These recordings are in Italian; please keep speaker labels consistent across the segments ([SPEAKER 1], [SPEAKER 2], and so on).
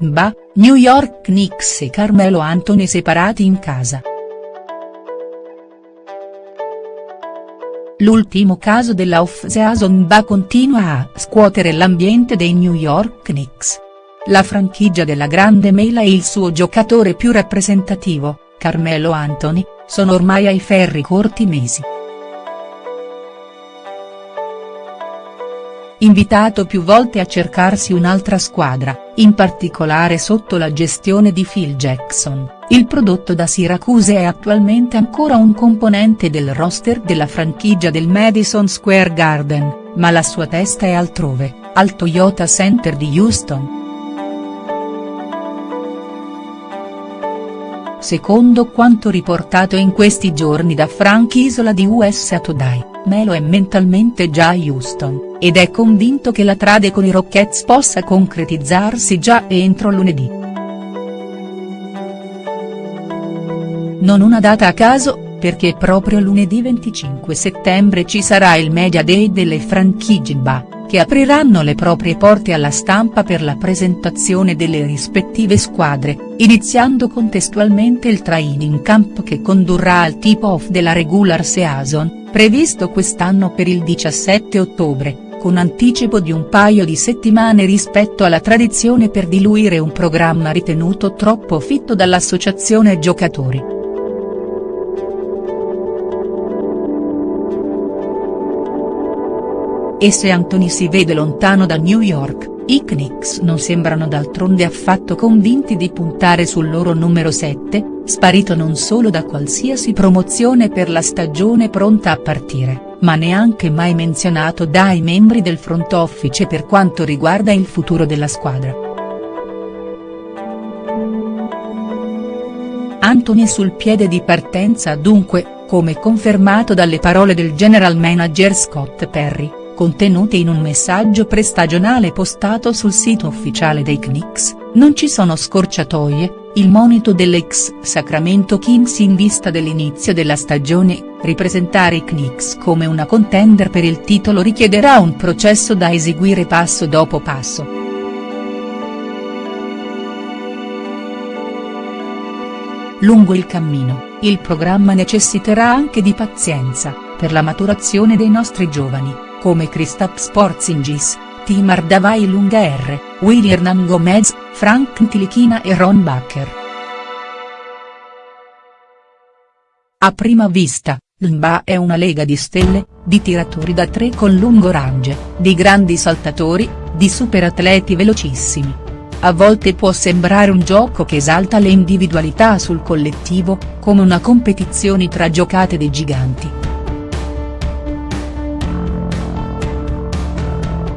[SPEAKER 1] Mba, New York Knicks e Carmelo Anthony separati in casa. L'ultimo caso della off-season Mba continua a scuotere l'ambiente dei New York Knicks. La franchigia della grande mela e il suo giocatore più rappresentativo, Carmelo Anthony, sono ormai ai ferri corti mesi. Invitato più volte a cercarsi un'altra squadra, in particolare sotto la gestione di Phil Jackson, il prodotto da Syracuse è attualmente ancora un componente del roster della franchigia del Madison Square Garden, ma la sua testa è altrove, al Toyota Center di Houston. Secondo quanto riportato in questi giorni da Frank Isola di USA Today, Melo è mentalmente già a Houston, ed è convinto che la trade con i Rockets possa concretizzarsi già entro lunedì. Non una data a caso, perché proprio lunedì 25 settembre ci sarà il Media Day delle franchigie che apriranno le proprie porte alla stampa per la presentazione delle rispettive squadre, iniziando contestualmente il training camp che condurrà al tip-off della regular season, previsto quest'anno per il 17 ottobre, con anticipo di un paio di settimane rispetto alla tradizione per diluire un programma ritenuto troppo fitto dall'associazione giocatori. E se Anthony si vede lontano da New York, i Knicks non sembrano d'altronde affatto convinti di puntare sul loro numero 7, sparito non solo da qualsiasi promozione per la stagione pronta a partire, ma neanche mai menzionato dai membri del front office per quanto riguarda il futuro della squadra. Anthony sul piede di partenza dunque, come confermato dalle parole del general manager Scott Perry contenute in un messaggio prestagionale postato sul sito ufficiale dei Knicks, non ci sono scorciatoie, il monito dell'ex Sacramento Kings in vista dell'inizio della stagione, ripresentare i Knicks come una contender per il titolo richiederà un processo da eseguire passo dopo passo. Lungo il cammino, il programma necessiterà anche di pazienza, per la maturazione dei nostri giovani come Kristaps Porzingis, Tim Hardaway Lunga R, Willy Hernan Gomez, Frank Ntilichina e Ron Bacher. A prima vista, l'NBA è una lega di stelle, di tiratori da tre con lungo range, di grandi saltatori, di superatleti velocissimi. A volte può sembrare un gioco che esalta le individualità sul collettivo, come una competizione tra giocate dei giganti.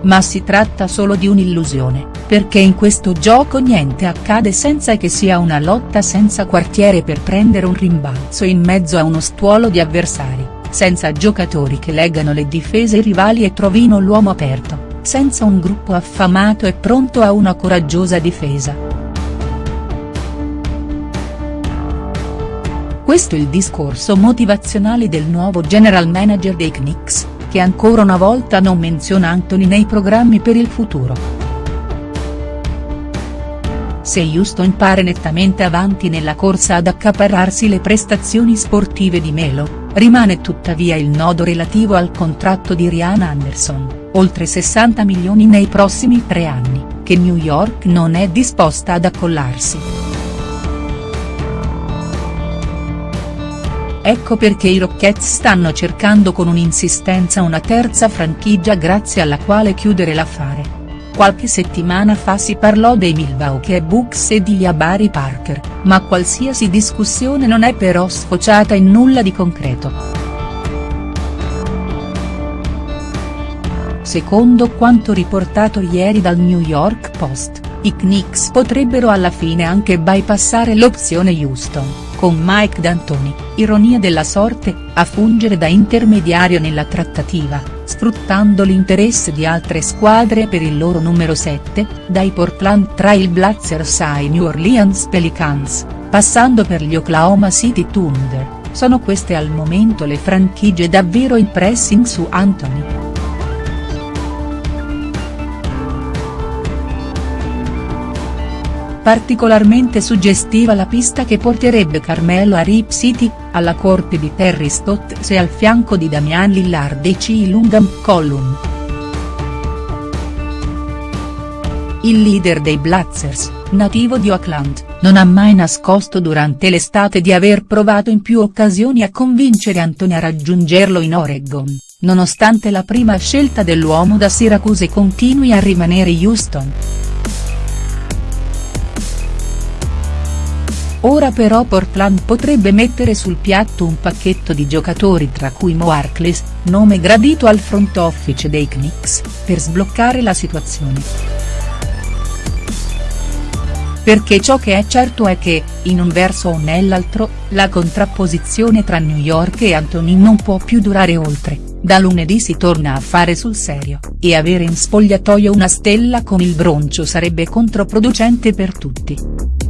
[SPEAKER 1] Ma si tratta solo di un'illusione, perché in questo gioco niente accade senza che sia una lotta senza quartiere per prendere un rimbalzo in mezzo a uno stuolo di avversari, senza giocatori che leggano le difese rivali e trovino l'uomo aperto, senza un gruppo affamato e pronto a una coraggiosa difesa. Questo il discorso motivazionale del nuovo general manager dei Knicks, che ancora una volta non menziona Anthony nei programmi per il futuro. Se Houston pare nettamente avanti nella corsa ad accaparrarsi le prestazioni sportive di Melo, rimane tuttavia il nodo relativo al contratto di Rihanna Anderson, oltre 60 milioni nei prossimi tre anni, che New York non è disposta ad accollarsi. Ecco perché i Rockets stanno cercando con un'insistenza una terza franchigia grazie alla quale chiudere l'affare. Qualche settimana fa si parlò dei Milwaukee Bucks e di Jabari Parker, ma qualsiasi discussione non è però sfociata in nulla di concreto. Secondo quanto riportato ieri dal New York Post, i Knicks potrebbero alla fine anche bypassare l'opzione Houston con Mike D'Antoni, ironia della sorte, a fungere da intermediario nella trattativa, sfruttando l'interesse di altre squadre per il loro numero 7, dai Portland Trail Blazers ai New Orleans Pelicans, passando per gli Oklahoma City Thunder, sono queste al momento le franchigie davvero in pressing su Anthony. Particolarmente suggestiva la pista che porterebbe Carmelo a Rip City, alla corte di Terry Stotts e al fianco di Damian Lillard e C. Lungam Collum. Il leader dei Blazers, nativo di Oakland, non ha mai nascosto durante l'estate di aver provato in più occasioni a convincere Anthony a raggiungerlo in Oregon, nonostante la prima scelta dell'uomo da Syracuse continui a rimanere Houston. Ora però Portland potrebbe mettere sul piatto un pacchetto di giocatori tra cui Mo Harkless, nome gradito al front office dei Knicks, per sbloccare la situazione perché ciò che è certo è che, in un verso o nell'altro, la contrapposizione tra New York e Anthony non può più durare oltre, da lunedì si torna a fare sul serio, e avere in spogliatoio una stella con il broncio sarebbe controproducente per tutti.